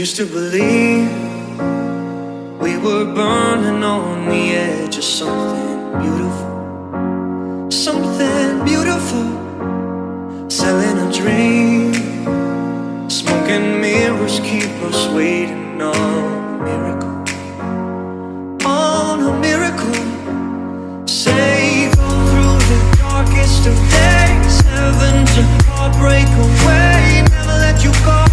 Used to believe we were burning on the edge of something beautiful, something beautiful, selling a dream. Smoking mirrors keep us waiting on a miracle, on a miracle. Say go through the darkest of days, heaven to heartbreak away, never let you go.